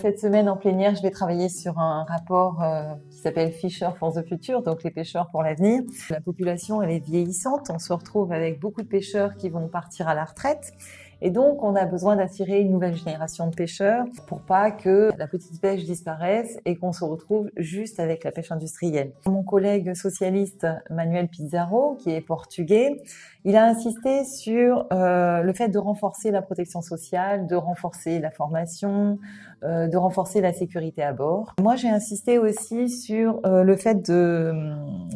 Cette semaine en plénière, je vais travailler sur un rapport euh, qui s'appelle Fisher for the Future, donc les pêcheurs pour l'avenir. La population, elle est vieillissante. On se retrouve avec beaucoup de pêcheurs qui vont partir à la retraite. Et donc, on a besoin d'attirer une nouvelle génération de pêcheurs pour pas que la petite pêche disparaisse et qu'on se retrouve juste avec la pêche industrielle. Mon collègue socialiste Manuel Pizarro, qui est portugais, il a insisté sur euh, le fait de renforcer la protection sociale, de renforcer la formation, euh, de renforcer la sécurité à bord. Moi, j'ai insisté aussi sur euh, le fait de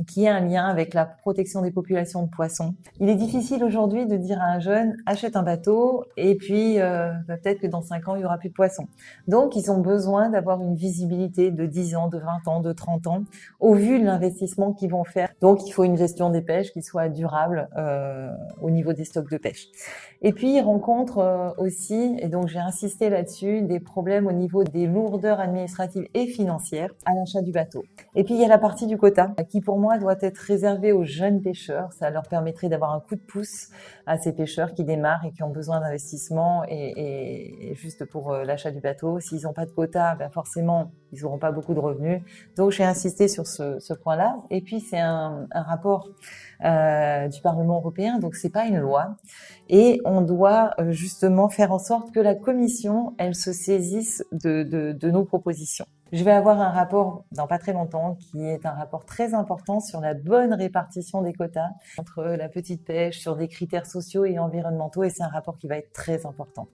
qu'il y ait un lien avec la protection des populations de poissons. Il est difficile aujourd'hui de dire à un jeune achète un bateau, et puis euh, bah, peut-être que dans 5 ans, il y aura plus de poissons. Donc, ils ont besoin d'avoir une visibilité de 10 ans, de 20 ans, de 30 ans, au vu de l'investissement qu'ils vont faire. Donc, il faut une gestion des pêches qui soit durable euh, au niveau des stocks de pêche. Et puis, ils rencontrent euh, aussi, et donc j'ai insisté là-dessus, des problèmes au niveau des lourdeurs administratives et financières à l'achat du bateau. Et puis, il y a la partie du quota, qui pour moi doit être réservée aux jeunes pêcheurs. Ça leur permettrait d'avoir un coup de pouce à ces pêcheurs qui démarrent et qui ont besoin d'investissement et, juste pour euh, l'achat du bateau. S'ils n'ont pas de quota, ben forcément, ils n'auront pas beaucoup de revenus. Donc, j'ai insisté sur ce, point-là. Et puis, c'est un, rapport euh, du Parlement européen, donc c'est pas une loi. Et on doit euh, justement faire en sorte que la Commission, elle se saisisse de nos propositions. Je vais avoir un rapport dans pas très longtemps qui est un rapport très important sur la bonne répartition des quotas entre la petite pêche, sur des critères sociaux et environnementaux et c'est un rapport qui va être très important.